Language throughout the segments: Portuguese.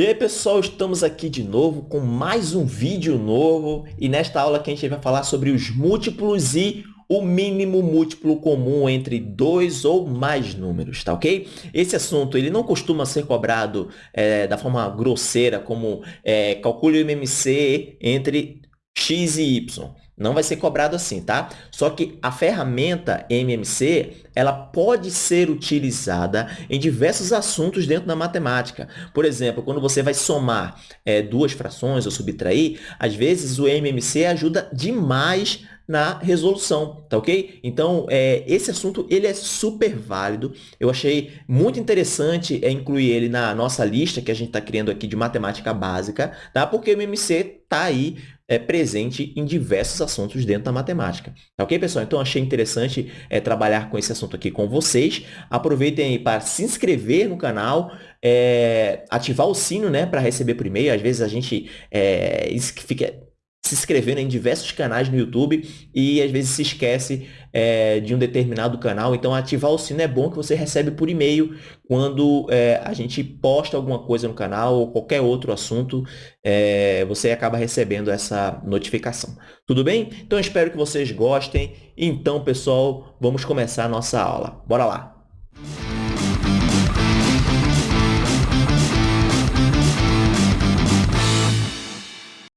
E aí pessoal, estamos aqui de novo com mais um vídeo novo e nesta aula aqui a gente vai falar sobre os múltiplos e o mínimo múltiplo comum entre dois ou mais números, tá ok? Esse assunto ele não costuma ser cobrado é, da forma grosseira como é, calcule o MMC entre x e y. Não vai ser cobrado assim, tá? Só que a ferramenta MMC, ela pode ser utilizada em diversos assuntos dentro da matemática. Por exemplo, quando você vai somar é, duas frações ou subtrair, às vezes o MMC ajuda demais na resolução, tá ok? Então, é, esse assunto ele é super válido. Eu achei muito interessante é, incluir ele na nossa lista que a gente está criando aqui de matemática básica, tá? Porque o MMC está aí é, presente em diversos assuntos dentro da matemática. Tá ok, pessoal? Então, achei interessante é, trabalhar com esse assunto aqui com vocês. Aproveitem aí para se inscrever no canal, é, ativar o sino né, para receber por e-mail. Às vezes a gente é, fica se inscrevendo em diversos canais no YouTube e às vezes se esquece é, de um determinado canal. Então, ativar o sino é bom que você recebe por e-mail quando é, a gente posta alguma coisa no canal ou qualquer outro assunto, é, você acaba recebendo essa notificação. Tudo bem? Então, espero que vocês gostem. Então, pessoal, vamos começar a nossa aula. Bora lá!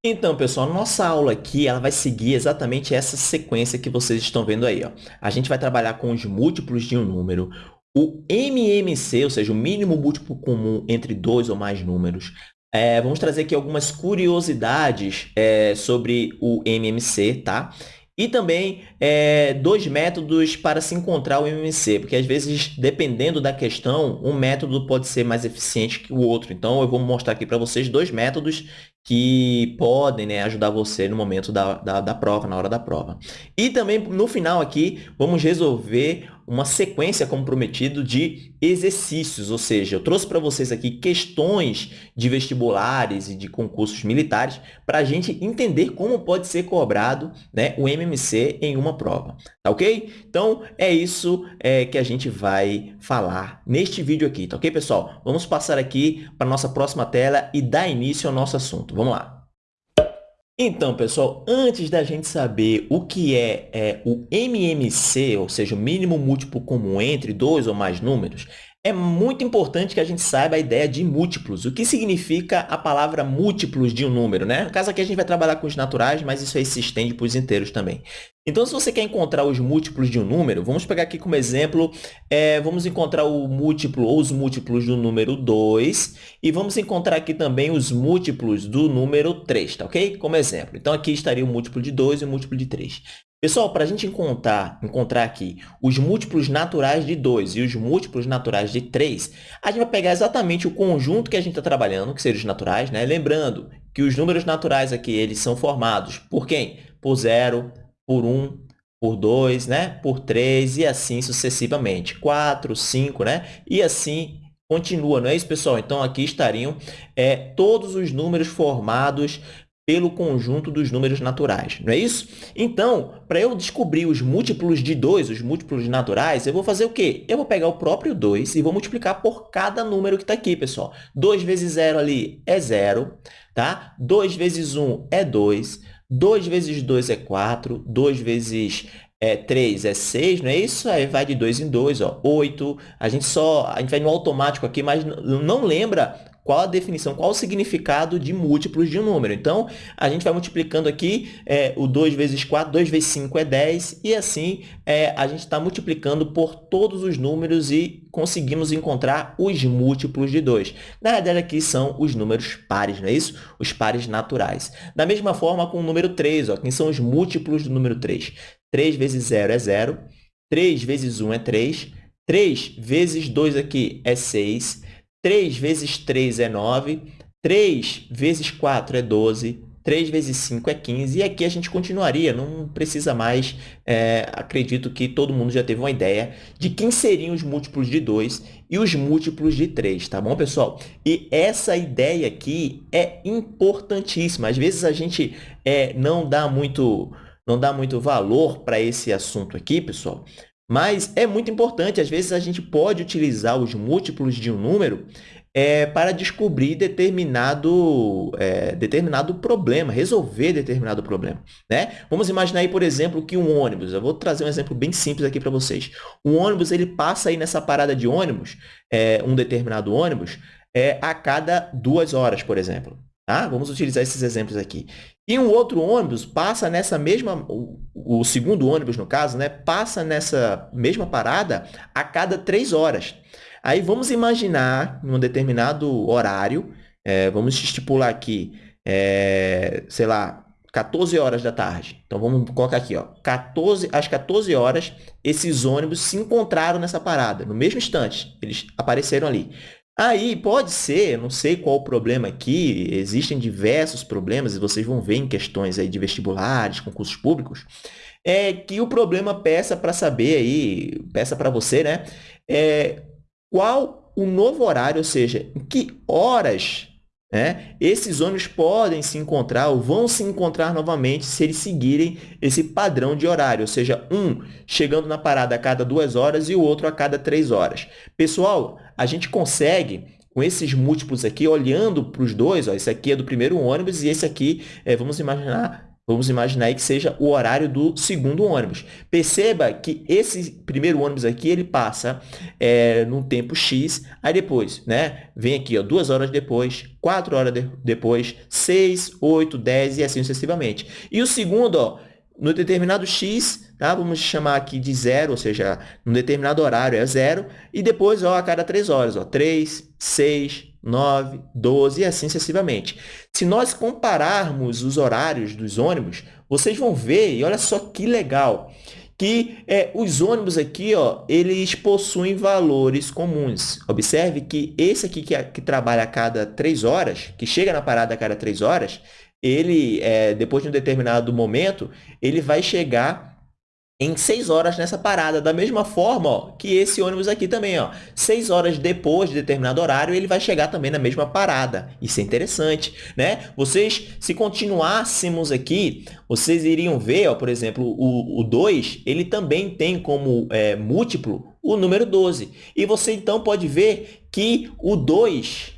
Então, pessoal, nossa aula aqui ela vai seguir exatamente essa sequência que vocês estão vendo aí. Ó. A gente vai trabalhar com os múltiplos de um número, o MMC, ou seja, o mínimo múltiplo comum entre dois ou mais números. É, vamos trazer aqui algumas curiosidades é, sobre o MMC, tá? E também é, dois métodos para se encontrar o MMC, porque às vezes, dependendo da questão, um método pode ser mais eficiente que o outro. Então, eu vou mostrar aqui para vocês dois métodos que podem né, ajudar você no momento da, da, da, prova, na hora da prova. E também, no final aqui, vamos resolver uma sequência, como prometido, de exercícios, ou seja, eu trouxe para vocês aqui questões de vestibulares e de concursos militares para a gente entender como pode ser cobrado né, o MMC em uma prova, tá ok? Então, é isso é, que a gente vai falar neste vídeo aqui, tá ok, pessoal? Vamos passar aqui para a nossa próxima tela e dar início ao nosso assunto. Vamos lá! Então, pessoal, antes da gente saber o que é, é, o MMC, ou seja, o mínimo múltiplo comum entre dois ou mais números, é muito importante que a gente saiba a ideia de múltiplos. O que significa a palavra múltiplos de um número, né? No caso aqui a gente vai trabalhar com os naturais, mas isso aí se estende para os inteiros também. Então, se você quer encontrar os múltiplos de um número, vamos pegar aqui como exemplo, é, vamos encontrar o múltiplo ou os múltiplos do número 2 e vamos encontrar aqui também os múltiplos do número 3, tá ok? Como exemplo. Então, aqui estaria o múltiplo de 2 e o múltiplo de 3. Pessoal, para a gente encontrar, encontrar aqui os múltiplos naturais de 2 e os múltiplos naturais de 3, a gente vai pegar exatamente o conjunto que a gente está trabalhando, que seriam os naturais, né? Lembrando que os números naturais aqui, eles são formados por quem? Por 0, por 1, um, por 2, né? por 3 e assim sucessivamente. 4, 5, né? E assim continua, não é isso, pessoal? Então, aqui estariam é, todos os números formados pelo conjunto dos números naturais, não é isso? Então, para eu descobrir os múltiplos de 2, os múltiplos naturais, eu vou fazer o quê? Eu vou pegar o próprio 2 e vou multiplicar por cada número que está aqui, pessoal. 2 vezes 0 ali é 0, tá? 2 vezes 1 é 2, 2 vezes 2 é 4, 2 vezes é, 3 é 6, não é isso? Aí vai de 2 em 2, ó, 8. A gente só, a gente vai no automático aqui, mas não lembra qual a definição, qual o significado de múltiplos de um número. Então, a gente vai multiplicando aqui é, o 2 vezes 4, 2 vezes 5 é 10, e assim é, a gente está multiplicando por todos os números e conseguimos encontrar os múltiplos de 2. Na verdade, aqui são os números pares, não é isso? Os pares naturais. Da mesma forma com o número 3, ó, quem são os múltiplos do número 3? 3 vezes 0 é 0, 3 vezes 1 é 3, 3 vezes 2 aqui é 6, 3 vezes 3 é 9, 3 vezes 4 é 12, 3 vezes 5 é 15, e aqui a gente continuaria, não precisa mais, é, acredito que todo mundo já teve uma ideia de quem seriam os múltiplos de 2 e os múltiplos de 3, tá bom, pessoal? E essa ideia aqui é importantíssima, às vezes a gente é, não, dá muito, não dá muito valor para esse assunto aqui, pessoal, mas é muito importante, às vezes a gente pode utilizar os múltiplos de um número é, para descobrir determinado, é, determinado problema, resolver determinado problema. Né? Vamos imaginar aí, por exemplo, que um ônibus, eu vou trazer um exemplo bem simples aqui para vocês. Um ônibus ele passa aí nessa parada de ônibus, é, um determinado ônibus, é, a cada duas horas, por exemplo. Tá? Vamos utilizar esses exemplos aqui. E um outro ônibus passa nessa mesma, o, o segundo ônibus, no caso, né, passa nessa mesma parada a cada três horas. Aí vamos imaginar, em um determinado horário, é, vamos estipular aqui, é, sei lá, 14 horas da tarde. Então, vamos colocar aqui, ó, 14, às 14 horas, esses ônibus se encontraram nessa parada, no mesmo instante, eles apareceram ali. Aí pode ser, não sei qual o problema aqui, existem diversos problemas, e vocês vão ver em questões aí de vestibulares, concursos públicos, é que o problema peça para saber aí, peça para você, né? É, qual o novo horário, ou seja, em que horas né, esses ônibus podem se encontrar ou vão se encontrar novamente se eles seguirem esse padrão de horário, ou seja, um chegando na parada a cada duas horas e o outro a cada três horas. Pessoal, a gente consegue com esses múltiplos aqui, olhando para os dois, ó, esse aqui é do primeiro ônibus e esse aqui, é, vamos imaginar, vamos imaginar aí que seja o horário do segundo ônibus. Perceba que esse primeiro ônibus aqui, ele passa é, num tempo X, aí depois, né, vem aqui, ó, duas horas depois, quatro horas de, depois, seis, oito, dez e assim sucessivamente. E o segundo, ó, no determinado X, tá? vamos chamar aqui de zero, ou seja, num determinado horário é zero, e depois ó, a cada três horas, ó, 3, 6, 9, 12 e assim sucessivamente. Se nós compararmos os horários dos ônibus, vocês vão ver, e olha só que legal, que é, os ônibus aqui, ó, eles possuem valores comuns. Observe que esse aqui que, que trabalha a cada três horas, que chega na parada a cada três horas, ele, é, depois de um determinado momento, ele vai chegar em 6 horas nessa parada, da mesma forma ó, que esse ônibus aqui também. Ó, 6 horas depois de determinado horário, ele vai chegar também na mesma parada. Isso é interessante. Né? Vocês, se continuássemos aqui, vocês iriam ver, ó, por exemplo, o, o 2, ele também tem como é, múltiplo o número 12. E você, então, pode ver que o 2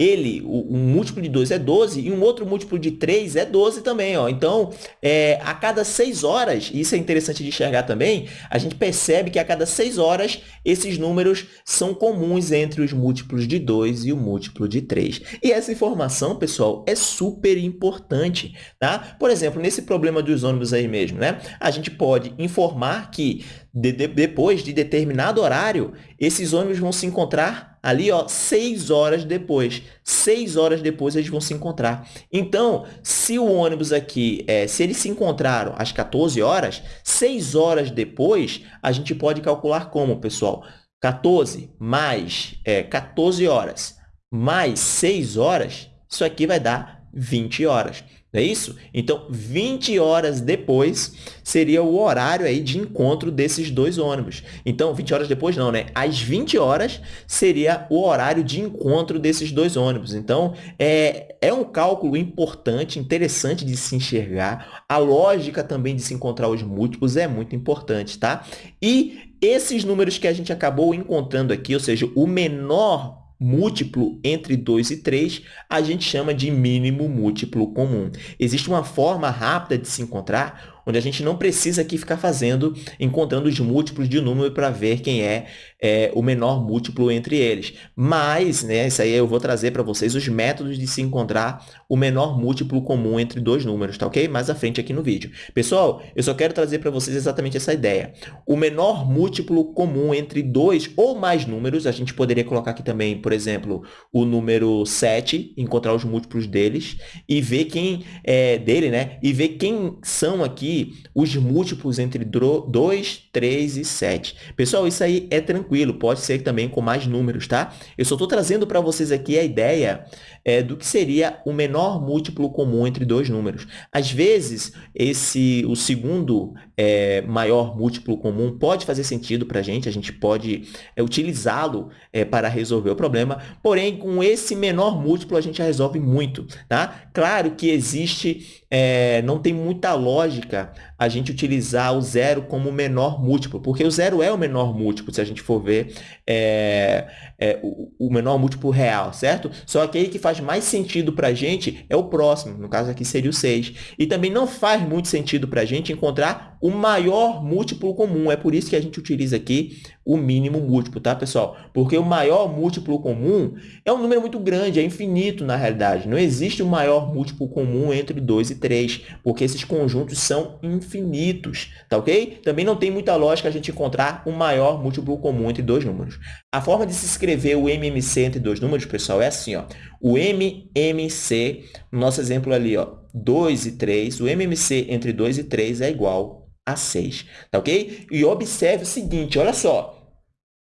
ele, um múltiplo de 2 é 12 e um outro múltiplo de 3 é 12 também. Ó. Então, é, a cada 6 horas, e isso é interessante de enxergar também, a gente percebe que a cada 6 horas esses números são comuns entre os múltiplos de 2 e o múltiplo de 3. E essa informação, pessoal, é super importante. Tá? Por exemplo, nesse problema dos ônibus aí mesmo, né? a gente pode informar que de, de, depois de determinado horário, esses ônibus vão se encontrar ali, ó, seis horas depois. Seis horas depois eles vão se encontrar. Então, se o ônibus aqui, é, se eles se encontraram às 14 horas, seis horas depois, a gente pode calcular como, pessoal? 14 mais é, 14 horas mais 6 horas, isso aqui vai dar 20 horas. Não é isso? Então, 20 horas depois seria o horário aí de encontro desses dois ônibus. Então, 20 horas depois não, né? Às 20 horas seria o horário de encontro desses dois ônibus. Então, é, é um cálculo importante, interessante de se enxergar. A lógica também de se encontrar os múltiplos é muito importante, tá? E esses números que a gente acabou encontrando aqui, ou seja, o menor múltiplo entre 2 e 3, a gente chama de mínimo múltiplo comum. Existe uma forma rápida de se encontrar onde a gente não precisa aqui ficar fazendo, encontrando os múltiplos de número para ver quem é, é, o menor múltiplo entre eles. Mas, né, isso aí eu vou trazer para vocês os métodos de se encontrar o menor múltiplo comum entre dois números, tá ok? Mais à frente aqui no vídeo. Pessoal, eu só quero trazer para vocês exatamente essa ideia. O menor múltiplo comum entre dois ou mais números, a gente poderia colocar aqui também, por exemplo, o número 7, encontrar os múltiplos deles e ver quem é dele, né? E ver quem são aqui os múltiplos entre 2, 3 e 7. Pessoal, isso aí é tranquilo, pode ser também com mais números, tá? Eu só estou trazendo para vocês aqui a ideia é, do que seria o menor múltiplo comum entre dois números. Às vezes, esse, o segundo é, maior múltiplo comum pode fazer sentido para a gente, a gente pode é, utilizá-lo é, para resolver o problema, porém, com esse menor múltiplo, a gente já resolve muito. Tá? Claro que existe, é, não tem muita lógica a gente utilizar o zero como menor múltiplo, porque o zero é o menor múltiplo, se a gente for ver é, o, o, menor múltiplo real, certo? Só que aí que faz mais sentido para a gente é o próximo, no caso aqui seria o 6. E também não faz muito sentido para a gente encontrar o maior múltiplo comum, é por isso que a gente utiliza aqui o mínimo múltiplo, tá, pessoal? Porque o maior múltiplo comum é um número muito grande, é infinito na realidade. Não existe um maior múltiplo comum entre 2 e 3, porque esses conjuntos são infinitos, tá ok? Também não tem muita lógica a gente encontrar um maior múltiplo comum entre dois números. A forma de se escrever o MMC entre dois números, pessoal, é assim, ó. O MMC, no nosso exemplo ali, ó, 2 e 3, o MMC entre 2 e 3 é igual a 6, tá ok? E observe o seguinte, olha só,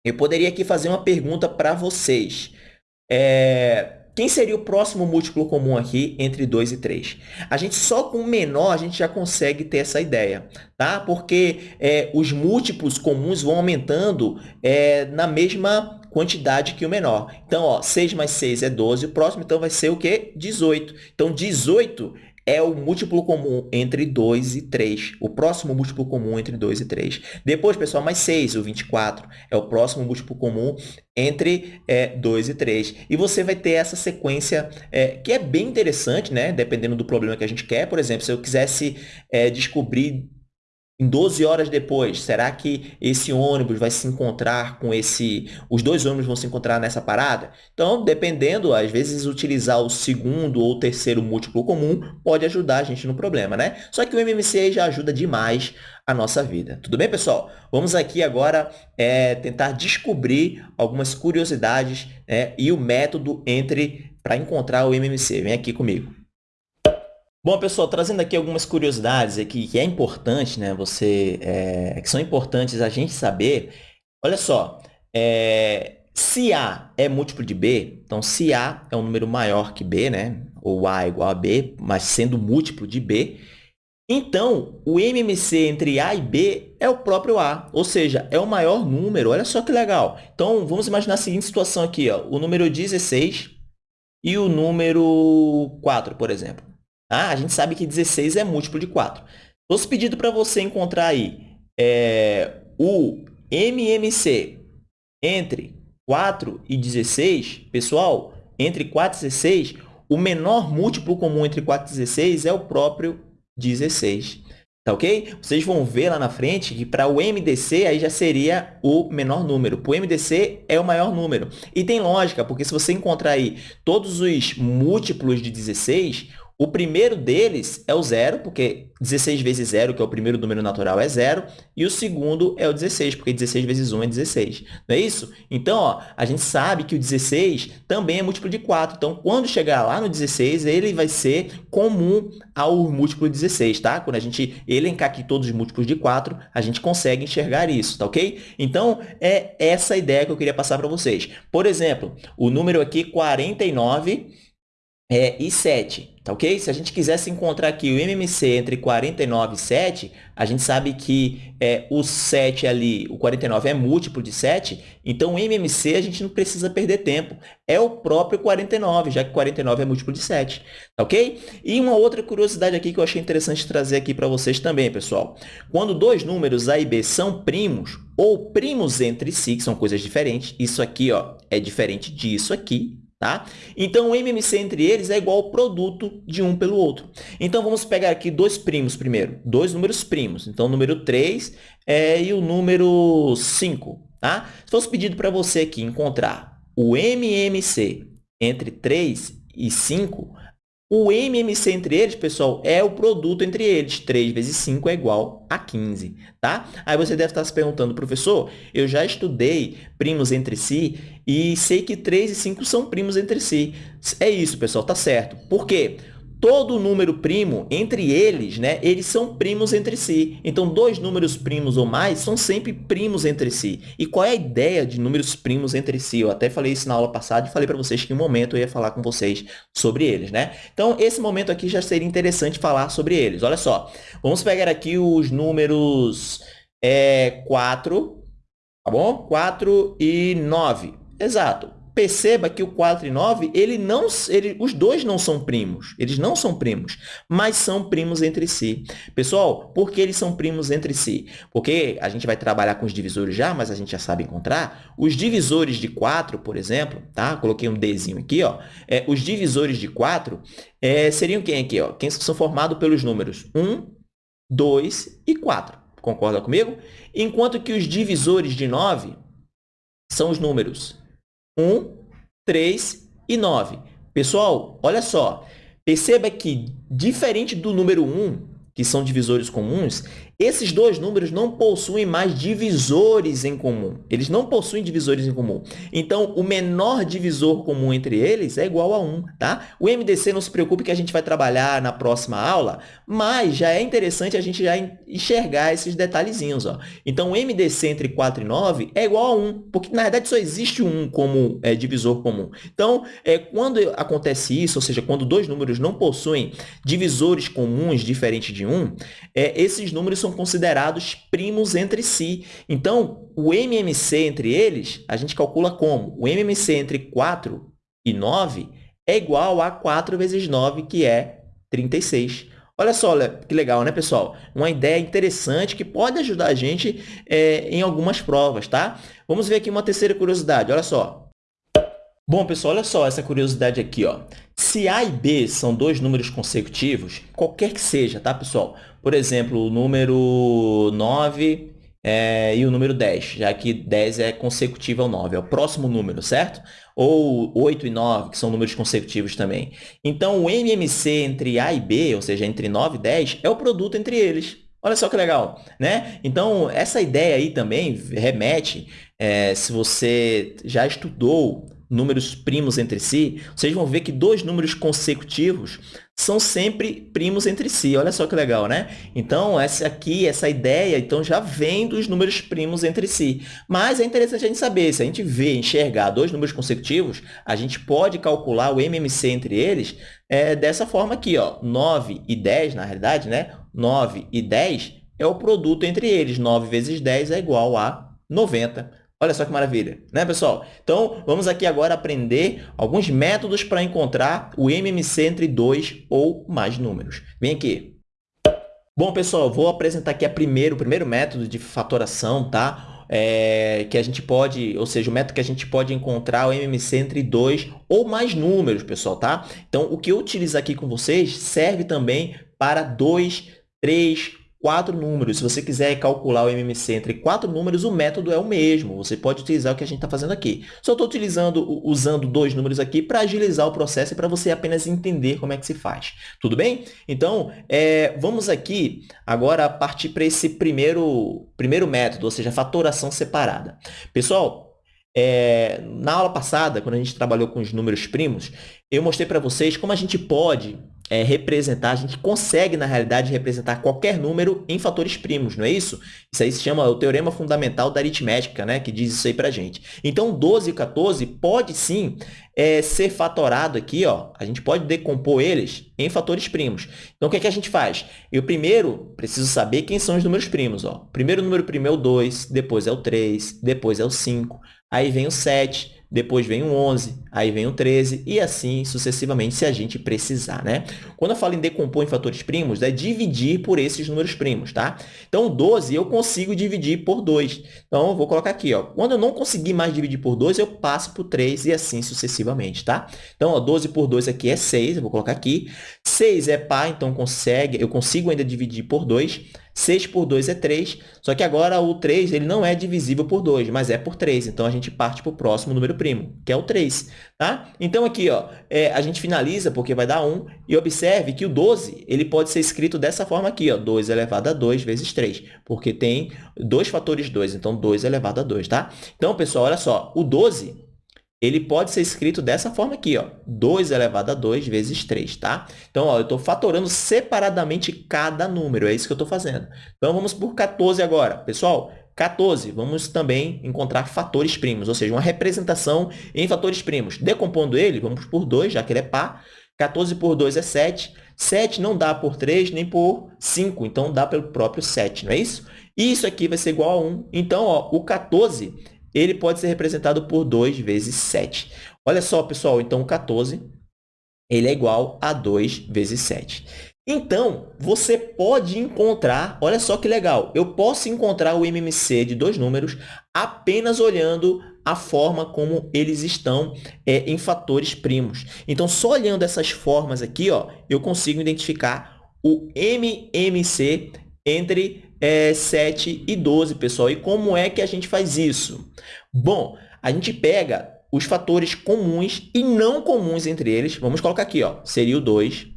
eu poderia aqui fazer uma pergunta para vocês. É, quem seria o próximo múltiplo comum aqui entre 2 e 3? A gente só com o menor a gente já consegue ter essa ideia, tá? Porque é, os múltiplos comuns vão aumentando é, na mesma quantidade que o menor. Então, ó, 6 mais 6 é 12, o próximo então vai ser o quê? 18. Então, 18 é o múltiplo comum entre 2 e 3. O próximo múltiplo comum entre 2 e 3. Depois, pessoal, mais 6, o 24. É o próximo múltiplo comum entre é, 2 e 3. E você vai ter essa sequência é, que é bem interessante, né? dependendo do problema que a gente quer. Por exemplo, se eu quisesse é, descobrir em 12 horas depois, será que esse ônibus vai se encontrar com esse... Os dois ônibus vão se encontrar nessa parada? Então, dependendo, às vezes, utilizar o segundo ou terceiro múltiplo comum pode ajudar a gente no problema, né? Só que o MMC já ajuda demais a nossa vida. Tudo bem, pessoal? Vamos aqui agora é, tentar descobrir algumas curiosidades né, e o método entre para encontrar o MMC. Vem aqui comigo. Bom, pessoal, trazendo aqui algumas curiosidades aqui que é importante, né? Você, é, que são importantes a gente saber. Olha só, é, se A é múltiplo de B, então se A é um número maior que B, né? Ou A é igual a B, mas sendo múltiplo de B, então o MMC entre A e B é o próprio A, ou seja, é o maior número. Olha só que legal. Então, vamos imaginar a seguinte situação aqui, ó, o número 16 e o número 4, por exemplo. Ah, a gente sabe que 16 é múltiplo de 4. Fosse pedido para você encontrar aí é, o MMC entre 4 e 16, pessoal, entre 4 e 16, o menor múltiplo comum entre 4 e 16 é o próprio 16. Tá ok? Vocês vão ver lá na frente que para o MDC aí já seria o menor número. Para o MDC é o maior número. E tem lógica, porque se você encontrar aí todos os múltiplos de 16, o primeiro deles é o zero, porque 16 vezes zero, que é o primeiro número natural, é zero. E o segundo é o 16, porque 16 vezes 1 é 16. Não é isso? Então, ó, a gente sabe que o 16 também é múltiplo de 4. Então, quando chegar lá no 16, ele vai ser comum ao múltiplo de 16, tá? Quando a gente elencar aqui todos os múltiplos de 4, a gente consegue enxergar isso, tá ok? Então, é essa ideia que eu queria passar para vocês. Por exemplo, o número aqui 49 é, e 7. Tá ok? Se a gente quisesse encontrar aqui o MMC entre 49 e 7, a gente sabe que é, o 7 ali, o 49 é múltiplo de 7, então o MMC a gente não precisa perder tempo. É o próprio 49, já que 49 é múltiplo de 7. Tá ok? E uma outra curiosidade aqui que eu achei interessante trazer aqui para vocês também, pessoal. Quando dois números A e B são primos, ou primos entre si, que são coisas diferentes, isso aqui ó, é diferente disso aqui, Tá? Então, o MMC entre eles é igual ao produto de um pelo outro. Então, vamos pegar aqui dois primos primeiro, dois números primos. Então, o número 3 é, e o número 5. Tá? Se fosse pedido para você aqui encontrar o MMC entre 3 e 5, o MMC entre eles, pessoal, é o produto entre eles. 3 vezes 5 é igual a 15, tá? Aí você deve estar se perguntando, professor, eu já estudei primos entre si e sei que 3 e 5 são primos entre si. É isso, pessoal, tá certo. Por quê? Todo número primo, entre eles, né, eles são primos entre si. Então, dois números primos ou mais são sempre primos entre si. E qual é a ideia de números primos entre si? Eu até falei isso na aula passada e falei para vocês que em um momento eu ia falar com vocês sobre eles, né? Então, esse momento aqui já seria interessante falar sobre eles. Olha só, vamos pegar aqui os números é, 4, tá bom? 4 e 9. Exato perceba que o 4 e 9, ele não, ele, os dois não são primos. Eles não são primos, mas são primos entre si. Pessoal, por que eles são primos entre si? Porque a gente vai trabalhar com os divisores já, mas a gente já sabe encontrar. Os divisores de 4, por exemplo, tá? Coloquei um Dzinho aqui, ó. É, os divisores de 4 é, seriam quem aqui? Ó? Quem são formados pelos números 1, 2 e 4. Concorda comigo? Enquanto que os divisores de 9 são os números 1, 3 e 9. Pessoal, olha só. Perceba que, diferente do número 1, que são divisores comuns, esses dois números não possuem mais divisores em comum. Eles não possuem divisores em comum. Então, o menor divisor comum entre eles é igual a 1, tá? O MDC, não se preocupe que a gente vai trabalhar na próxima aula, mas já é interessante a gente já enxergar esses detalhezinhos. Ó. Então, o MDC entre 4 e 9 é igual a 1, porque, na verdade, só existe um como é, divisor comum. Então, é, quando acontece isso, ou seja, quando dois números não possuem divisores comuns diferentes de 1, é, esses números são considerados primos entre si. Então, o MMC entre eles, a gente calcula como? O MMC entre 4 e 9 é igual a 4 vezes 9, que é 36. Olha só que legal, né, pessoal? Uma ideia interessante que pode ajudar a gente é, em algumas provas, tá? Vamos ver aqui uma terceira curiosidade, olha só. Bom, pessoal, olha só essa curiosidade aqui, ó. Se A e B são dois números consecutivos, qualquer que seja, tá, pessoal? Por exemplo, o número 9 é, e o número 10, já que 10 é consecutivo ao 9, é o próximo número, certo? Ou 8 e 9, que são números consecutivos também. Então, o MMC entre A e B, ou seja, entre 9 e 10, é o produto entre eles. Olha só que legal, né? Então, essa ideia aí também remete, é, se você já estudou números primos entre si, vocês vão ver que dois números consecutivos são sempre primos entre si. Olha só que legal, né? Então, essa aqui, essa ideia, então já vem dos números primos entre si. Mas é interessante a gente saber, se a gente vê, enxergar dois números consecutivos, a gente pode calcular o MMC entre eles é, dessa forma aqui, ó. 9 e 10, na realidade, né? 9 e 10 é o produto entre eles. 9 vezes 10 é igual a 90. Olha só que maravilha, né, pessoal? Então, vamos aqui agora aprender alguns métodos para encontrar o MMC entre dois ou mais números. Vem aqui. Bom, pessoal, vou apresentar aqui a primeiro, o primeiro método de fatoração, tá? É, que a gente pode, ou seja, o método que a gente pode encontrar o MMC entre dois ou mais números, pessoal, tá? Então, o que eu utilizo aqui com vocês serve também para dois, três quatro números. Se você quiser calcular o MMC entre quatro números, o método é o mesmo. Você pode utilizar o que a gente está fazendo aqui. Só estou utilizando, usando dois números aqui para agilizar o processo e para você apenas entender como é que se faz. Tudo bem? Então, é, vamos aqui agora partir para esse primeiro, primeiro método, ou seja, fatoração separada. Pessoal, é, na aula passada, quando a gente trabalhou com os números primos, eu mostrei para vocês como a gente pode é, representar, a gente consegue, na realidade, representar qualquer número em fatores primos, não é isso? Isso aí se chama o teorema fundamental da aritmética, né, que diz isso aí para gente. Então, 12 e 14 pode sim é, ser fatorado aqui, ó, a gente pode decompor eles em fatores primos. Então, o que, é que a gente faz? Eu primeiro preciso saber quem são os números primos. Ó. O primeiro número primo é o 2, depois é o 3, depois é o 5, aí vem o 7, depois vem o 11, aí vem o 13 e assim sucessivamente se a gente precisar, né? Quando eu falo em decompor em fatores primos, é dividir por esses números primos, tá? Então, 12 eu consigo dividir por 2. Então, eu vou colocar aqui, ó. Quando eu não conseguir mais dividir por 2, eu passo por 3 e assim sucessivamente, tá? Então, ó, 12 por 2 aqui é 6, eu vou colocar aqui. 6 é par, então consegue, eu consigo ainda dividir por 2. 6 por 2 é 3, só que agora o 3 ele não é divisível por 2, mas é por 3. Então, a gente parte para o próximo número primo, que é o 3. Tá? Então, aqui ó, é, a gente finaliza porque vai dar 1. E observe que o 12 ele pode ser escrito dessa forma aqui, ó, 2 elevado a 2 vezes 3, porque tem dois fatores 2, então 2 elevado a 2. Tá? Então, pessoal, olha só, o 12 ele pode ser escrito dessa forma aqui, ó, 2 elevado a 2 vezes 3, tá? Então, ó, eu estou fatorando separadamente cada número, é isso que eu estou fazendo. Então, vamos por 14 agora. Pessoal, 14, vamos também encontrar fatores primos, ou seja, uma representação em fatores primos. Decompondo ele, vamos por 2, já que ele é par. 14 por 2 é 7. 7 não dá por 3 nem por 5, então dá pelo próprio 7, não é isso? E isso aqui vai ser igual a 1. Então, ó, o 14 ele pode ser representado por 2 vezes 7. Olha só, pessoal, então o 14 ele é igual a 2 vezes 7. Então, você pode encontrar, olha só que legal, eu posso encontrar o MMC de dois números apenas olhando a forma como eles estão é, em fatores primos. Então, só olhando essas formas aqui, ó, eu consigo identificar o MMC entre é, 7 e 12, pessoal. E como é que a gente faz isso? Bom, a gente pega os fatores comuns e não comuns entre eles. Vamos colocar aqui, ó, seria o 2,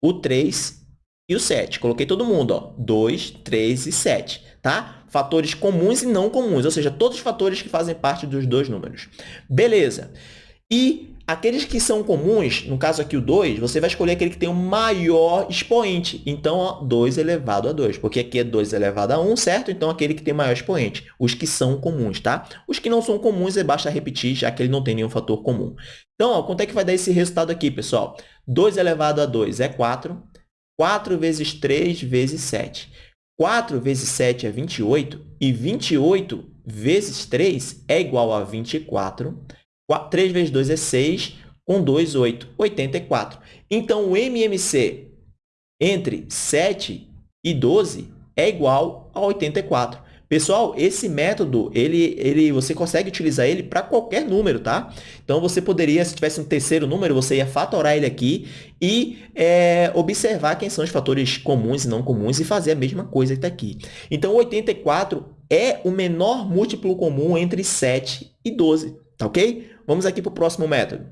o 3 e o 7. Coloquei todo mundo, ó, 2, 3 e 7, tá? Fatores comuns e não comuns, ou seja, todos os fatores que fazem parte dos dois números. Beleza. E Aqueles que são comuns, no caso aqui o 2, você vai escolher aquele que tem o maior expoente. Então, ó, 2 elevado a 2, porque aqui é 2 elevado a 1, certo? Então, aquele que tem maior expoente. Os que são comuns, tá? Os que não são comuns, é basta repetir, já que ele não tem nenhum fator comum. Então, ó, quanto é que vai dar esse resultado aqui, pessoal? 2 elevado a 2 é 4. 4 vezes 3 vezes 7. 4 vezes 7 é 28. E 28 vezes 3 é igual a 24. 3 vezes 2 é 6, com 2, 8, 84. Então, o MMC entre 7 e 12 é igual a 84. Pessoal, esse método, ele, ele, você consegue utilizar ele para qualquer número, tá? Então, você poderia, se tivesse um terceiro número, você ia fatorar ele aqui e é, observar quem são os fatores comuns e não comuns e fazer a mesma coisa que está aqui. Então, 84 é o menor múltiplo comum entre 7 e 12, tá ok? Vamos aqui para o próximo método.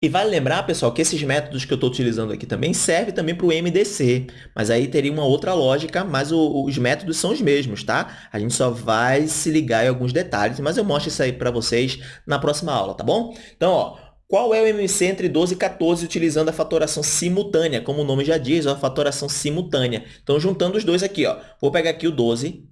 E vale lembrar, pessoal, que esses métodos que eu estou utilizando aqui também servem também para o MDC, mas aí teria uma outra lógica, mas o, os métodos são os mesmos, tá? A gente só vai se ligar em alguns detalhes, mas eu mostro isso aí para vocês na próxima aula, tá bom? Então, ó, qual é o MMC entre 12 e 14 utilizando a fatoração simultânea? Como o nome já diz, ó, a fatoração simultânea. Então, juntando os dois aqui, ó, vou pegar aqui o 12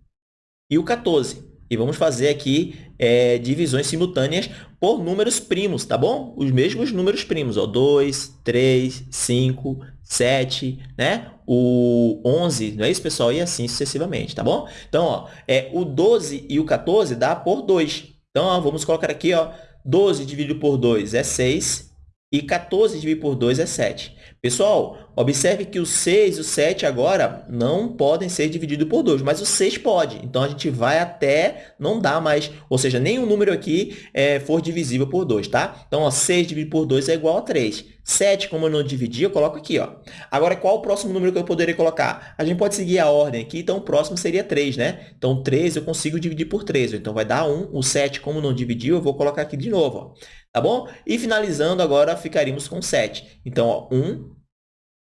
e o 14. E vamos fazer aqui é, divisões simultâneas por números primos, tá bom? Os mesmos números primos, ó, 2, 3, 5, 7, né? O 11, não é isso, pessoal? E assim sucessivamente, tá bom? Então, ó, é, o 12 e o 14 dá por 2. Então, ó, vamos colocar aqui, ó, 12 dividido por 2 é 6 e 14 dividido por 2 é 7. Pessoal, observe que o 6 e o 7 agora não podem ser divididos por 2, mas o 6 pode. Então, a gente vai até não dá mais, ou seja, nenhum número aqui é, for divisível por 2, tá? Então, ó, 6 dividido por 2 é igual a 3. 7, como eu não dividi, eu coloco aqui. Ó. Agora, qual o próximo número que eu poderia colocar? A gente pode seguir a ordem aqui, então o próximo seria 3, né? Então, 3 eu consigo dividir por 3, então vai dar 1. O 7, como não dividiu, eu vou colocar aqui de novo. Ó. Tá bom? E finalizando, agora ficaríamos com 7. Então, ó, 1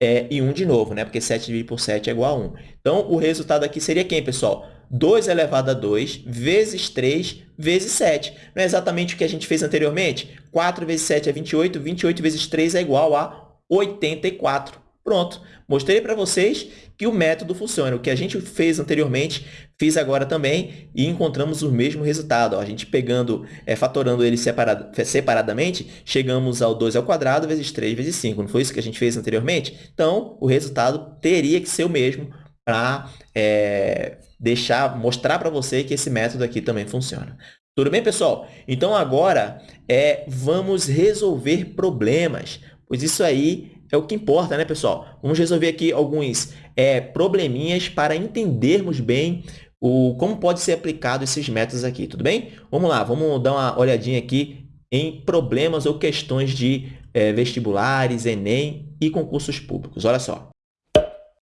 é, e 1 de novo, né? Porque 7 dividido por 7 é igual a 1. Então, o resultado aqui seria quem, pessoal? 2 elevado a 2 vezes 3 vezes 7. Não é exatamente o que a gente fez anteriormente? 4 vezes 7 é 28, 28 vezes 3 é igual a 84. Pronto, mostrei para vocês que o método funciona. O que a gente fez anteriormente, fiz agora também e encontramos o mesmo resultado. Ó, a gente pegando, é, fatorando ele separado, separadamente, chegamos ao 2 ao quadrado vezes 3 vezes 5. Não foi isso que a gente fez anteriormente? Então, o resultado teria que ser o mesmo para é, deixar, mostrar para você que esse método aqui também funciona. Tudo bem, pessoal? Então, agora é, vamos resolver problemas, pois isso aí é o que importa, né, pessoal? Vamos resolver aqui alguns é, probleminhas para entendermos bem o, como pode ser aplicado esses métodos aqui, tudo bem? Vamos lá, vamos dar uma olhadinha aqui em problemas ou questões de é, vestibulares, Enem e concursos públicos. Olha só.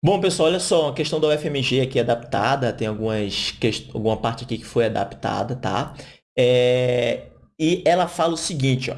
Bom, pessoal, olha só, a questão da UFMG aqui adaptada, tem algumas, alguma parte aqui que foi adaptada, tá? É, e ela fala o seguinte, ó.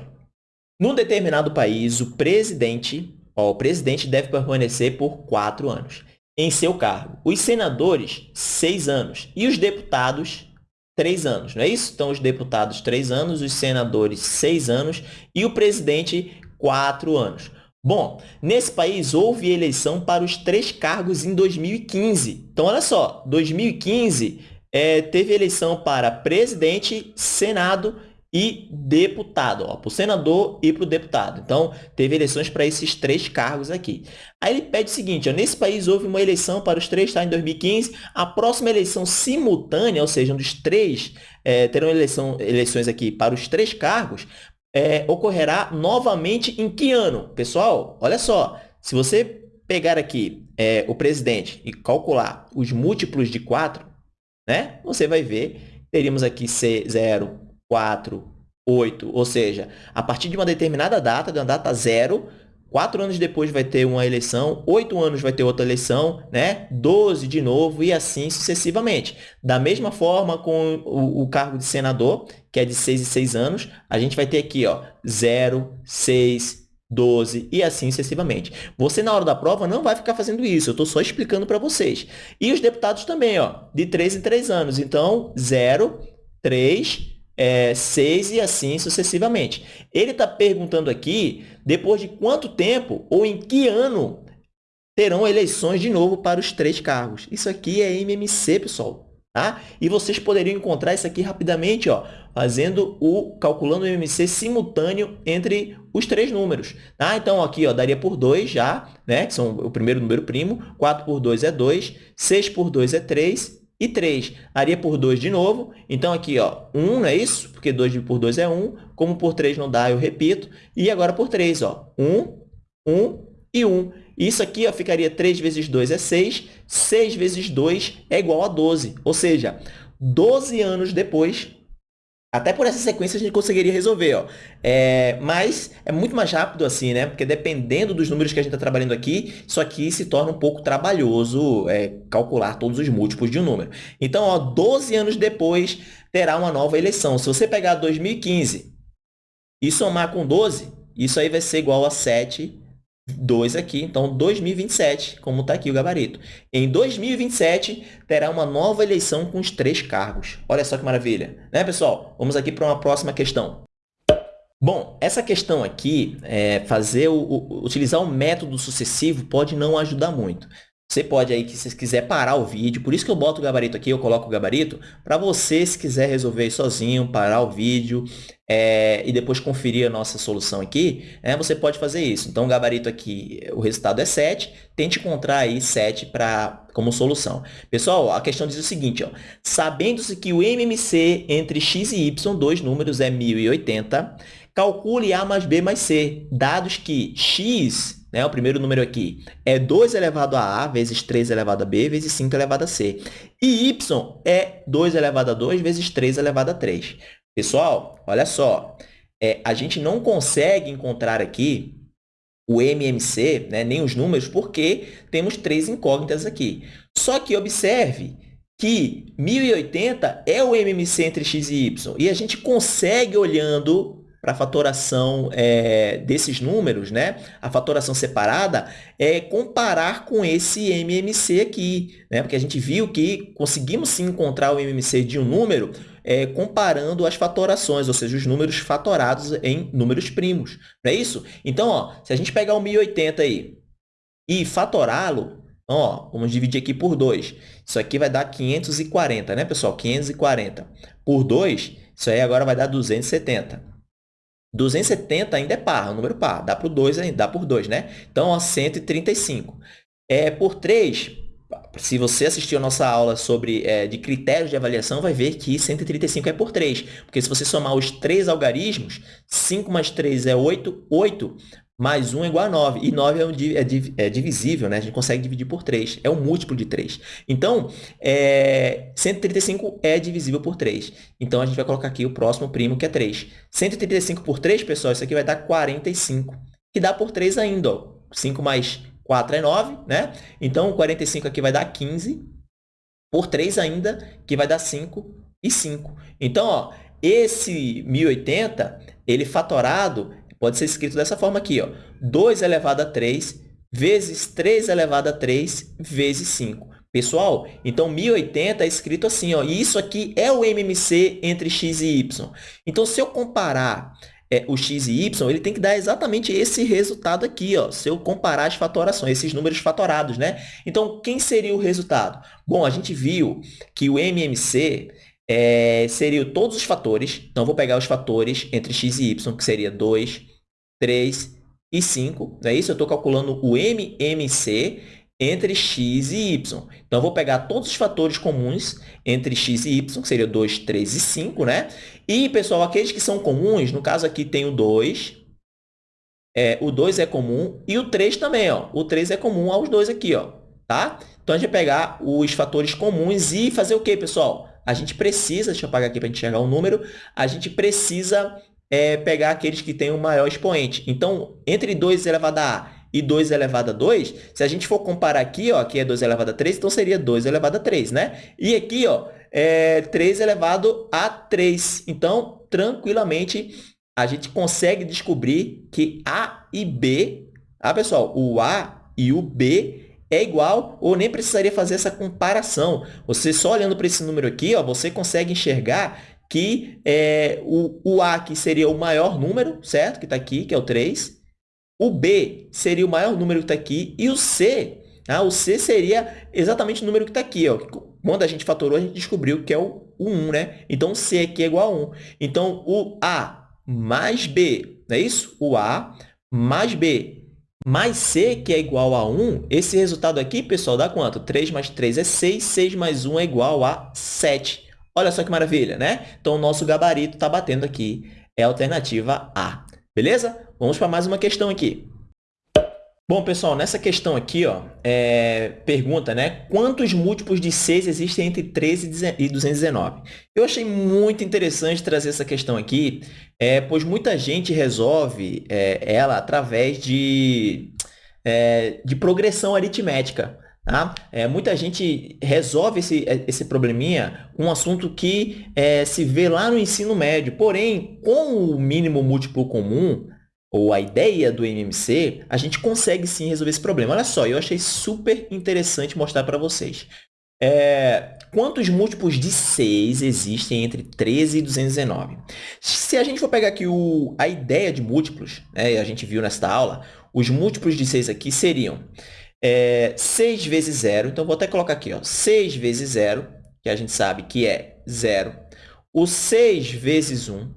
Num determinado país, o presidente, o presidente deve permanecer por quatro anos em seu cargo. Os senadores, seis anos. E os deputados, três anos, não é isso? Então, os deputados, três anos, os senadores, seis anos e o presidente, quatro anos. Bom, nesse país houve eleição para os três cargos em 2015. Então, olha só, 2015 é, teve eleição para presidente, senado e deputado, para o senador e para o deputado. Então, teve eleições para esses três cargos aqui. Aí ele pede o seguinte, ó, nesse país houve uma eleição para os três, tá, em 2015, a próxima eleição simultânea, ou seja, um dos três, é, terão eleição, eleições aqui para os três cargos, é, ocorrerá novamente em que ano? Pessoal, olha só, se você pegar aqui é, o presidente e calcular os múltiplos de 4, né, você vai ver, teríamos aqui C0, 4, 8, ou seja, a partir de uma determinada data, de uma data zero, quatro anos depois vai ter uma eleição, oito anos vai ter outra eleição, né? 12 de novo e assim sucessivamente. Da mesma forma com o, o cargo de senador, que é de 6 e 6 anos, a gente vai ter aqui, ó, 0, 6, 12 e assim sucessivamente. Você, na hora da prova, não vai ficar fazendo isso, eu estou só explicando para vocês. E os deputados também, ó, de 3 em 3 anos. Então, 0, 3, é, 6 e assim sucessivamente. Ele está perguntando aqui, depois de quanto tempo ou em que ano terão eleições de novo para os três cargos. Isso aqui é MMC, pessoal. Tá? E vocês poderiam encontrar isso aqui rapidamente, ó, fazendo o calculando o MMC simultâneo entre os três números. Tá? Então, aqui ó, daria por 2 já, né? que são o primeiro número primo, 4 por 2 é 2, 6 por 2 é 3 e 3 daria por 2 de novo. Então, aqui, ó, 1, não é isso? Porque 2 por 2 é 1. Como por 3 não dá, eu repito. E agora por 3, ó, 1, 1 e 1. Isso aqui ó, ficaria 3 vezes 2 é 6. 6 vezes 2 é igual a 12. Ou seja, 12 anos depois, até por essa sequência a gente conseguiria resolver, ó. É, mas é muito mais rápido assim, né? Porque dependendo dos números que a gente está trabalhando aqui, isso aqui se torna um pouco trabalhoso é, calcular todos os múltiplos de um número. Então, ó, 12 anos depois terá uma nova eleição. Se você pegar 2015 e somar com 12, isso aí vai ser igual a 7 2 aqui, então 2027, como está aqui o gabarito. Em 2027, terá uma nova eleição com os três cargos. Olha só que maravilha. Né, pessoal? Vamos aqui para uma próxima questão. Bom, essa questão aqui, é, fazer o, o, utilizar o método sucessivo pode não ajudar muito. Você pode aí, que se quiser parar o vídeo, por isso que eu boto o gabarito aqui, eu coloco o gabarito, para você, se quiser resolver sozinho, parar o vídeo é, e depois conferir a nossa solução aqui, é, você pode fazer isso. Então, o gabarito aqui, o resultado é 7, tente encontrar aí 7 pra, como solução. Pessoal, a questão diz o seguinte, sabendo-se que o MMC entre x e y, dois números, é 1080, calcule A mais B mais C, dados que x né, o primeiro número aqui, é 2 elevado a A vezes 3 elevado a B vezes 5 elevado a C. E y é 2 elevado a 2 vezes 3 elevado a 3. Pessoal, olha só, é, a gente não consegue encontrar aqui o MMC, né, nem os números, porque temos três incógnitas aqui. Só que observe que 1080 é o MMC entre x e y, e a gente consegue, olhando para a fatoração é, desses números, né? a fatoração separada, é comparar com esse MMC aqui, né? porque a gente viu que conseguimos sim encontrar o MMC de um número é, comparando as fatorações, ou seja, os números fatorados em números primos. Não é isso? Então, ó, se a gente pegar o 1080 aí e fatorá-lo, ó, vamos dividir aqui por 2. Isso aqui vai dar 540, né, pessoal? 540 por 2, isso aí agora vai dar 270. 270 ainda é par, é um número par. Dá por 2 ainda, dá por 2, né? Então, ó, 135. É, por 3, se você assistiu a nossa aula sobre é, de critérios de avaliação, vai ver que 135 é por 3. Porque se você somar os três algarismos, 5 mais 3 é 8, 8 mais 1 é igual a 9. E 9 é, um, é, é divisível, né? A gente consegue dividir por 3. É um múltiplo de 3. Então, é, 135 é divisível por 3. Então, a gente vai colocar aqui o próximo primo, que é 3. 135 por 3, pessoal, isso aqui vai dar 45. Que dá por 3 ainda, ó. 5 mais 4 é 9, né? Então, 45 aqui vai dar 15. Por 3 ainda, que vai dar 5 e 5. Então, ó, esse 1080, ele fatorado Pode ser escrito dessa forma aqui, ó. 2 elevado a 3 vezes 3 elevado a 3 vezes 5. Pessoal, então 1080 é escrito assim, ó, e isso aqui é o MMC entre x e y. Então, se eu comparar é, o x e y, ele tem que dar exatamente esse resultado aqui, ó, se eu comparar as fatorações, esses números fatorados, né? Então, quem seria o resultado? Bom, a gente viu que o MMC é, seria todos os fatores, então, vou pegar os fatores entre x e y, que seria 2, 3 e 5, não é isso? Eu estou calculando o MMC entre x e y. Então, eu vou pegar todos os fatores comuns entre x e y, que seria 2, 3 e 5, né? E, pessoal, aqueles que são comuns, no caso aqui tem o 2, é, o 2 é comum, e o 3 também, ó. O 3 é comum aos dois aqui, ó, tá? Então, a gente vai pegar os fatores comuns e fazer o quê, pessoal? A gente precisa, deixa eu apagar aqui para a gente chegar o número, a gente precisa é, pegar aqueles que têm o maior expoente. Então, entre 2 elevado a a e 2 elevado a 2, se a gente for comparar aqui, ó, aqui é 2 elevado a 3, então seria 2 elevado a 3, né? E aqui, ó, é 3 elevado a 3. Então, tranquilamente, a gente consegue descobrir que A e B, ah, pessoal, o A e o B é igual ou nem precisaria fazer essa comparação. Você só olhando para esse número aqui, ó, você consegue enxergar que é, o, o A que seria o maior número, certo? Que está aqui, que é o 3, o B seria o maior número que está aqui e o C, ah, o C seria exatamente o número que está aqui. Ó. Quando a gente fatorou, a gente descobriu que é o, o 1, né? Então, o C aqui é igual a 1. Então, o A mais B, não é isso? O A mais B mais C, que é igual a 1, esse resultado aqui, pessoal, dá quanto? 3 mais 3 é 6, 6 mais 1 é igual a 7. Olha só que maravilha, né? Então, o nosso gabarito está batendo aqui, é a alternativa A. Beleza? Vamos para mais uma questão aqui. Bom, pessoal, nessa questão aqui, ó, é, pergunta, né? Quantos múltiplos de 6 existem entre 13 e 219? Eu achei muito interessante trazer essa questão aqui, é, pois muita gente resolve é, ela através de, é, de progressão aritmética. Tá? É, muita gente resolve esse, esse probleminha um assunto que é, se vê lá no ensino médio. Porém, com o mínimo múltiplo comum, ou a ideia do MMC, a gente consegue sim resolver esse problema. Olha só, eu achei super interessante mostrar para vocês. É, quantos múltiplos de 6 existem entre 13 e 219? Se a gente for pegar aqui o, a ideia de múltiplos, né, a gente viu nesta aula, os múltiplos de 6 aqui seriam é, 6 vezes 0, então vou até colocar aqui, ó, 6 vezes 0, que a gente sabe que é 0, o 6 vezes 1,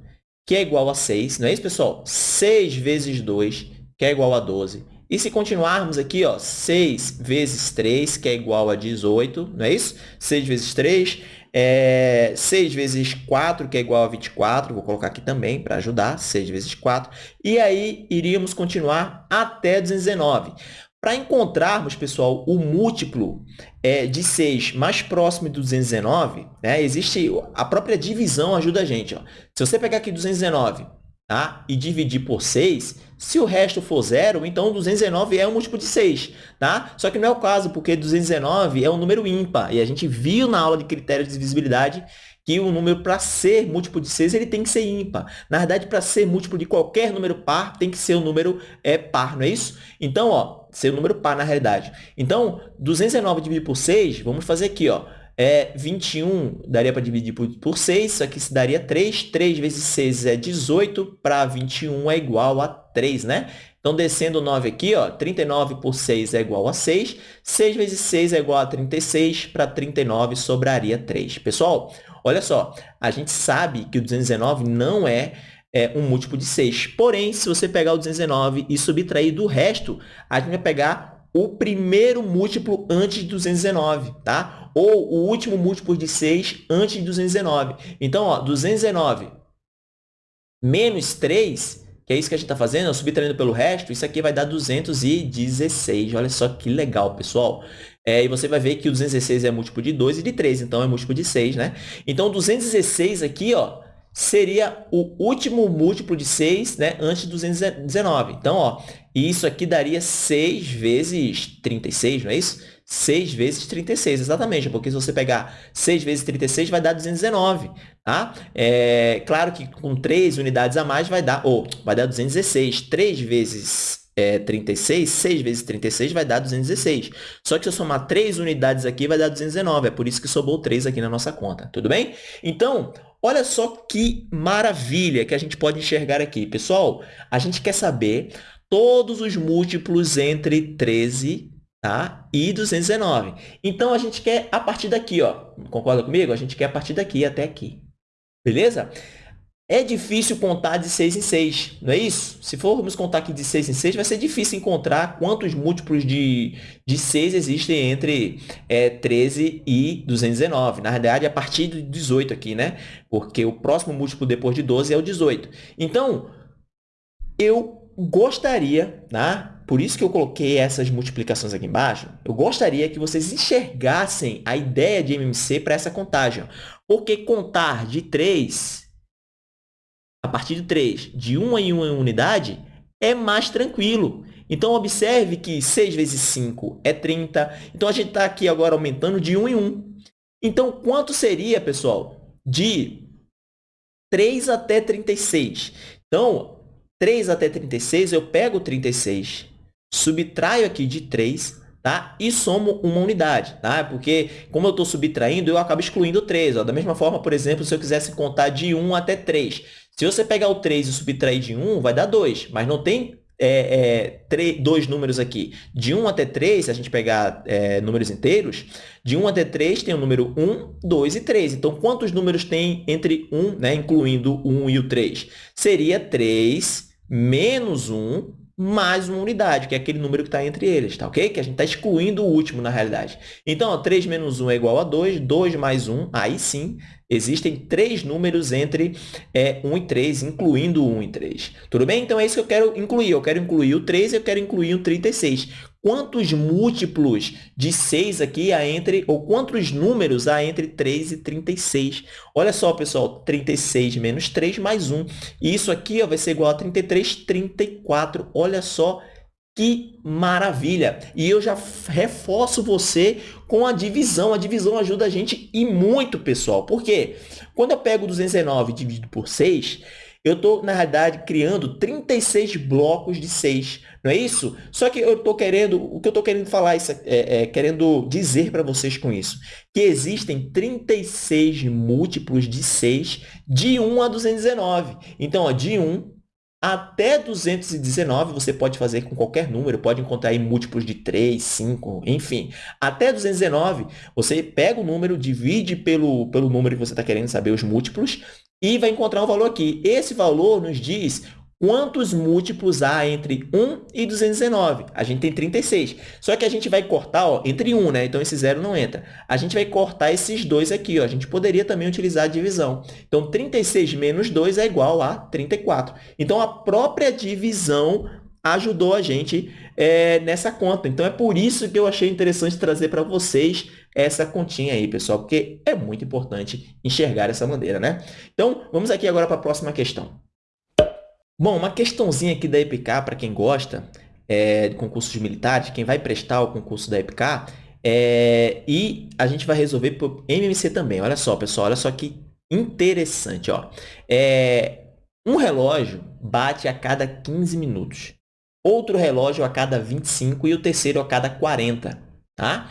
que é igual a 6, não é isso, pessoal? 6 vezes 2, que é igual a 12. E se continuarmos aqui, ó, 6 vezes 3, que é igual a 18, não é isso? 6 vezes 3, é 6 vezes 4, que é igual a 24, vou colocar aqui também para ajudar, 6 vezes 4. E aí, iríamos continuar até 219. Para encontrarmos, pessoal, o múltiplo é, de 6 mais próximo de 219, né, existe a própria divisão ajuda a gente. Ó. Se você pegar aqui 219 tá, e dividir por 6, se o resto for zero, então 219 é um múltiplo de 6. Tá? Só que não é o caso, porque 219 é um número ímpar. E a gente viu na aula de critérios de divisibilidade que o número, para ser múltiplo de 6, ele tem que ser ímpar. Na verdade, para ser múltiplo de qualquer número par, tem que ser um número é, par, não é isso? Então, ó, ser um número par, na realidade. Então, 219 dividido por 6, vamos fazer aqui, ó. É 21, daria para dividir por, por 6, isso aqui se daria 3. 3 vezes 6 é 18, para 21 é igual a 3, né? Então, descendo o 9 aqui, ó, 39 por 6 é igual a 6. 6 vezes 6 é igual a 36, para 39 sobraria 3. Pessoal, olha só, a gente sabe que o 219 não é é, um múltiplo de 6. Porém, se você pegar o 219 e subtrair do resto, a gente vai pegar o primeiro múltiplo antes de 219, tá? Ou o último múltiplo de 6 antes de 219. Então, ó, 219 menos 3, que é isso que a gente está fazendo, subtraindo pelo resto, isso aqui vai dar 216. Olha só que legal, pessoal. É, e você vai ver que o 216 é múltiplo de 2 e de 3, então é múltiplo de 6, né? Então, 216 aqui, ó, seria o último múltiplo de 6 né, antes de 219. Então, ó, isso aqui daria 6 vezes 36, não é isso? 6 vezes 36, exatamente, porque se você pegar 6 vezes 36, vai dar 219, tá? É, claro que com 3 unidades a mais vai dar, ou vai dar 216. 3 vezes é, 36, 6 vezes 36 vai dar 216. Só que se eu somar 3 unidades aqui, vai dar 219. É por isso que sobrou 3 aqui na nossa conta. Tudo bem? Então, olha só que maravilha que a gente pode enxergar aqui. Pessoal, a gente quer saber todos os múltiplos entre 13 tá? e 219. Então, a gente quer a partir daqui. Ó. Concorda comigo? A gente quer a partir daqui até aqui. Beleza? É difícil contar de 6 em 6, não é isso? Se formos contar aqui de 6 em 6, vai ser difícil encontrar quantos múltiplos de, de 6 existem entre é, 13 e 219. Na verdade, é a partir do 18 aqui, né? Porque o próximo múltiplo depois de 12 é o 18. Então, eu gostaria, tá? por isso que eu coloquei essas multiplicações aqui embaixo, eu gostaria que vocês enxergassem a ideia de MMC para essa contagem. Porque contar de 3 a partir de 3, de 1 em 1 unidade, é mais tranquilo. Então, observe que 6 vezes 5 é 30. Então, a gente está aqui agora aumentando de 1 em 1. Então, quanto seria, pessoal, de 3 até 36? Então, 3 até 36, eu pego 36, subtraio aqui de 3, tá? e somo uma unidade. Tá? Porque, como eu estou subtraindo, eu acabo excluindo 3. Ó. Da mesma forma, por exemplo, se eu quisesse contar de 1 até 3. Se você pegar o 3 e subtrair de 1, vai dar 2, mas não tem é, é, dois números aqui. De 1 até 3, se a gente pegar é, números inteiros, de 1 até 3 tem o número 1, 2 e 3. Então, quantos números tem entre 1, né, incluindo o 1 e o 3? Seria 3 menos 1 mais uma unidade, que é aquele número que está entre eles, tá ok? Que a gente está excluindo o último, na realidade. Então, ó, 3 menos 1 é igual a 2, 2 mais 1, aí sim, existem três números entre é, 1 e 3, incluindo 1 e 3. Tudo bem? Então, é isso que eu quero incluir. Eu quero incluir o 3 e eu quero incluir o 36 quantos múltiplos de 6 aqui há entre, ou quantos números há entre 3 e 36. Olha só, pessoal, 36 menos 3 mais 1. E isso aqui ó, vai ser igual a 33, 34. Olha só que maravilha! E eu já reforço você com a divisão. A divisão ajuda a gente e muito, pessoal. Por quê? Quando eu pego 219 e divido por 6, eu estou, na realidade, criando 36 blocos de 6. Não é isso? Só que eu estou querendo, o que eu estou querendo falar, isso, é, é, querendo dizer para vocês com isso, que existem 36 múltiplos de 6 de 1 a 219. Então, ó, de 1 até 219 você pode fazer com qualquer número, pode encontrar aí múltiplos de 3, 5, enfim. Até 219, você pega o número, divide pelo, pelo número que você está querendo saber os múltiplos e vai encontrar um valor aqui. Esse valor nos diz quantos múltiplos há entre 1 e 219? A gente tem 36. Só que a gente vai cortar ó, entre 1, né? Então, esse zero não entra. A gente vai cortar esses dois aqui. Ó. A gente poderia também utilizar a divisão. Então, 36 menos 2 é igual a 34. Então, a própria divisão ajudou a gente é, nessa conta. Então, é por isso que eu achei interessante trazer para vocês essa continha aí, pessoal, porque é muito importante enxergar essa maneira, né? Então, vamos aqui agora para a próxima questão. Bom, uma questãozinha aqui da EPK, para quem gosta é, de concursos militares, quem vai prestar o concurso da EPK, é, e a gente vai resolver por MMC também. Olha só, pessoal, olha só que interessante. Ó. É, um relógio bate a cada 15 minutos, outro relógio a cada 25 e o terceiro a cada 40. Tá?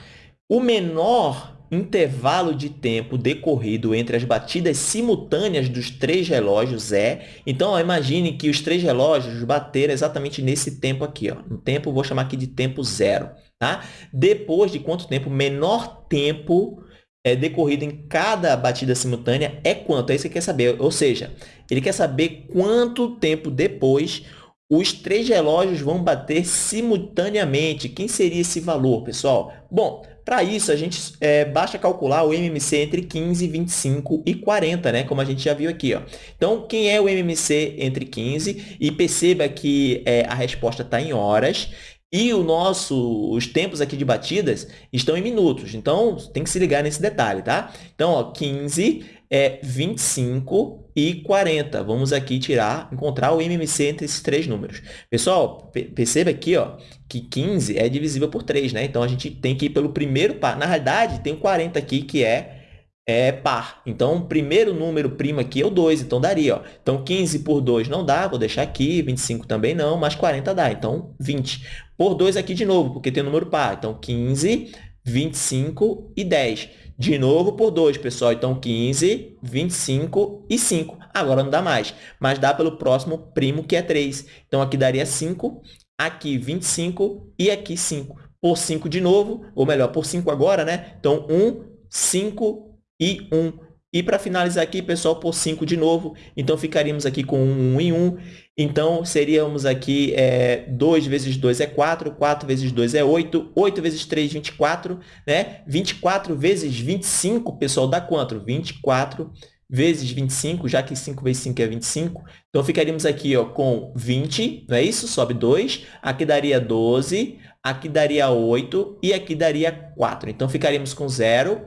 O menor intervalo de tempo decorrido entre as batidas simultâneas dos três relógios é... Então, ó, imagine que os três relógios bateram exatamente nesse tempo aqui. Ó. No tempo, vou chamar aqui de tempo zero. Tá? Depois de quanto tempo? Menor tempo é, decorrido em cada batida simultânea é quanto? É isso que ele quer saber. Ou seja, ele quer saber quanto tempo depois os três relógios vão bater simultaneamente. Quem seria esse valor, pessoal? Bom, para isso, a gente é, basta calcular o MMC entre 15, 25 e 40, né? como a gente já viu aqui. Ó. Então, quem é o MMC entre 15? E perceba que é, a resposta está em horas e o nosso, os tempos aqui de batidas estão em minutos. Então, tem que se ligar nesse detalhe, tá? Então, ó, 15 é 25 e 40. Vamos aqui tirar, encontrar o MMC entre esses três números. Pessoal, perceba aqui ó, que 15 é divisível por 3, né? Então, a gente tem que ir pelo primeiro par. Na realidade, tem o 40 aqui, que é é par. Então, o primeiro número primo aqui é o 2, então daria. Ó. Então, 15 por 2 não dá, vou deixar aqui, 25 também não, mas 40 dá, então 20. Por 2 aqui de novo, porque tem número par. Então, 15, 25 e 10. De novo por 2, pessoal. Então, 15, 25 e 5. Agora não dá mais, mas dá pelo próximo primo, que é 3. Então, aqui daria 5, aqui 25 e aqui 5. Por 5 de novo, ou melhor, por 5 agora, né? Então, 1, 5 e 1. E para finalizar aqui, pessoal, por 5 de novo. Então, ficaríamos aqui com 1, 1 e 1. Então, seríamos aqui é, 2 vezes 2 é 4, 4 vezes 2 é 8, 8 vezes 3, 24, né? 24 vezes 25, pessoal, dá quanto? 24 vezes 25, já que 5 vezes 5 é 25. Então, ficaríamos aqui ó, com 20, não é isso? Sobe 2. Aqui daria 12, aqui daria 8 e aqui daria 4. Então, ficaríamos com 0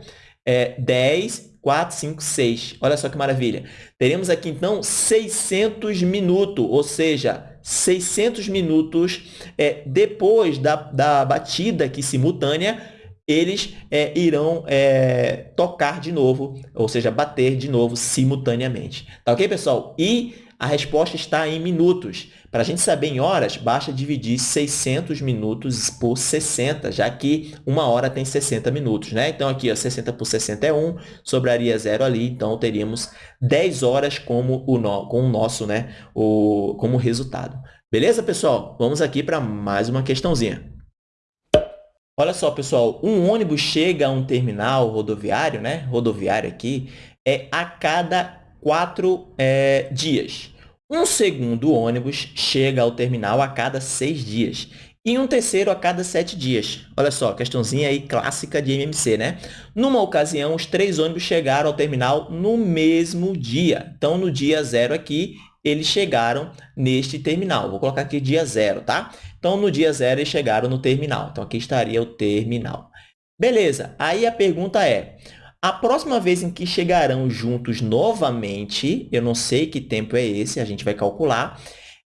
é, 10, 4, 5, 6. Olha só que maravilha. Teremos aqui, então, 600 minutos, ou seja, 600 minutos é, depois da, da batida aqui simultânea, eles é, irão é, tocar de novo, ou seja, bater de novo simultaneamente. Tá ok, pessoal? E a resposta está em minutos. Para a gente saber em horas, basta dividir 600 minutos por 60, já que uma hora tem 60 minutos. Né? Então, aqui, ó, 60 por 60 é 1, sobraria zero ali, então teríamos 10 horas como o, no, com o nosso, né, o, como resultado. Beleza, pessoal? Vamos aqui para mais uma questãozinha. Olha só, pessoal, um ônibus chega a um terminal rodoviário, né? rodoviário aqui, é a cada quatro é, dias. Um segundo ônibus chega ao terminal a cada seis dias e um terceiro a cada sete dias. Olha só, questãozinha aí clássica de MMC, né? Numa ocasião, os três ônibus chegaram ao terminal no mesmo dia. Então, no dia zero aqui, eles chegaram neste terminal. Vou colocar aqui dia zero, tá? Então, no dia zero, eles chegaram no terminal. Então, aqui estaria o terminal. Beleza, aí a pergunta é, a próxima vez em que chegarão juntos novamente, eu não sei que tempo é esse, a gente vai calcular,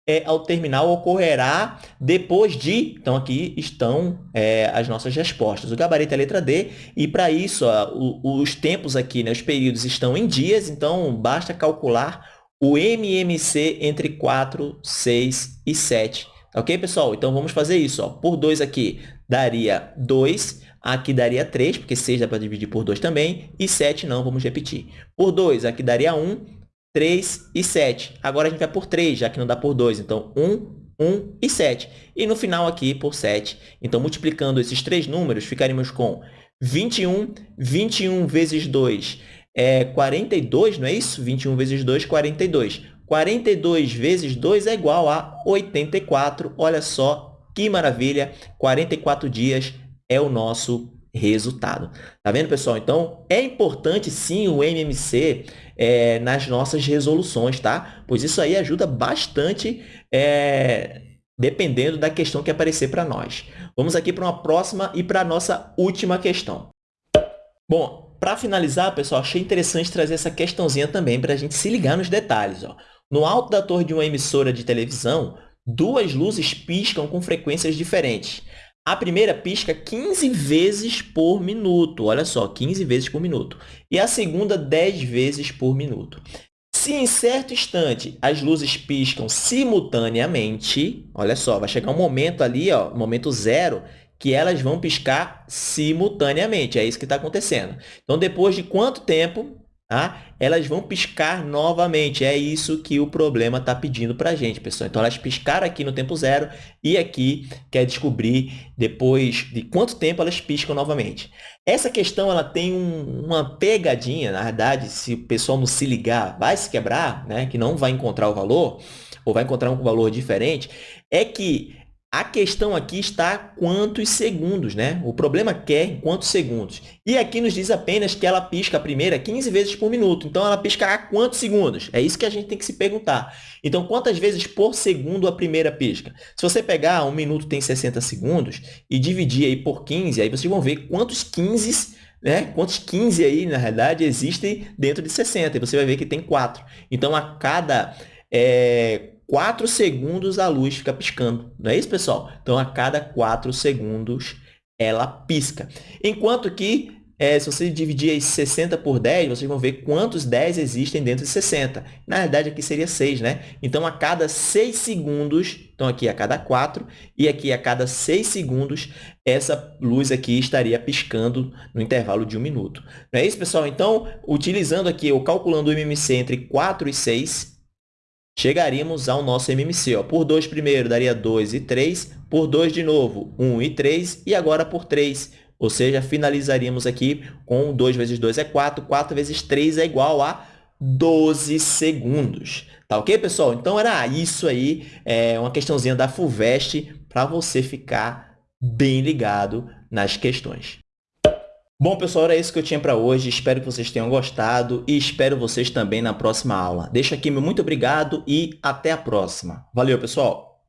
é, ao terminal ocorrerá depois de... Então, aqui estão é, as nossas respostas. O gabarito é a letra D, e para isso, ó, o, os tempos aqui, né, os períodos estão em dias, então basta calcular o MMC entre 4, 6 e 7. Ok, pessoal? Então, vamos fazer isso. Ó. Por 2 aqui, daria 2. Aqui daria 3, porque 6 dá para dividir por 2 também. E 7 não, vamos repetir. Por 2, aqui daria 1, 3 e 7. Agora a gente vai por 3, já que não dá por 2. Então, 1, 1 e 7. E no final aqui, por 7. Então, multiplicando esses três números, ficaríamos com 21. 21 vezes 2 é 42, não é isso? 21 vezes 2, 42. 42 vezes 2 é igual a 84. Olha só que maravilha! 44 dias é o nosso resultado. Tá vendo, pessoal? Então, é importante, sim, o MMC é, nas nossas resoluções, tá? Pois isso aí ajuda bastante, é, dependendo da questão que aparecer para nós. Vamos aqui para uma próxima e para a nossa última questão. Bom, para finalizar, pessoal, achei interessante trazer essa questãozinha também para a gente se ligar nos detalhes. Ó. No alto da torre de uma emissora de televisão, duas luzes piscam com frequências diferentes. A primeira pisca 15 vezes por minuto. Olha só, 15 vezes por minuto. E a segunda, 10 vezes por minuto. Se em certo instante as luzes piscam simultaneamente, olha só, vai chegar um momento ali, ó, momento zero, que elas vão piscar simultaneamente. É isso que está acontecendo. Então, depois de quanto tempo Tá? Elas vão piscar novamente. É isso que o problema está pedindo para a gente, pessoal. Então, elas piscaram aqui no tempo zero e aqui quer descobrir depois de quanto tempo elas piscam novamente. Essa questão ela tem um, uma pegadinha, na verdade, se o pessoal não se ligar, vai se quebrar, né? que não vai encontrar o valor, ou vai encontrar um valor diferente, é que a questão aqui está quantos segundos, né? O problema quer quantos segundos. E aqui nos diz apenas que ela pisca a primeira 15 vezes por minuto. Então, ela pisca a quantos segundos? É isso que a gente tem que se perguntar. Então, quantas vezes por segundo a primeira pisca? Se você pegar um minuto tem 60 segundos e dividir aí por 15, aí vocês vão ver quantos 15 né? Quantos 15 aí, na realidade, existem dentro de 60? E você vai ver que tem 4. Então, a cada é, 4 segundos a luz fica piscando. Não é isso, pessoal? Então, a cada 4 segundos ela pisca. Enquanto que é, se você dividir aí 60 por 10, vocês vão ver quantos 10 existem dentro de 60. Na verdade, aqui seria 6, né? Então, a cada 6 segundos, então aqui a cada 4, e aqui a cada 6 segundos, essa luz aqui estaria piscando no intervalo de um minuto. Não é isso, pessoal? Então, utilizando aqui, ou calculando o MMC entre 4 e 6, chegaríamos ao nosso MMC. Ó. Por 2 primeiro, daria 2 e 3. Por 2 de novo, 1 e 3. E agora por 3, ou seja, finalizaríamos aqui com 2 vezes 2 é 4, 4 vezes 3 é igual a 12 segundos. Tá ok, pessoal? Então, era isso aí, é uma questãozinha da FUVEST para você ficar bem ligado nas questões. Bom, pessoal, era isso que eu tinha para hoje. Espero que vocês tenham gostado e espero vocês também na próxima aula. Deixo aqui meu muito obrigado e até a próxima. Valeu, pessoal!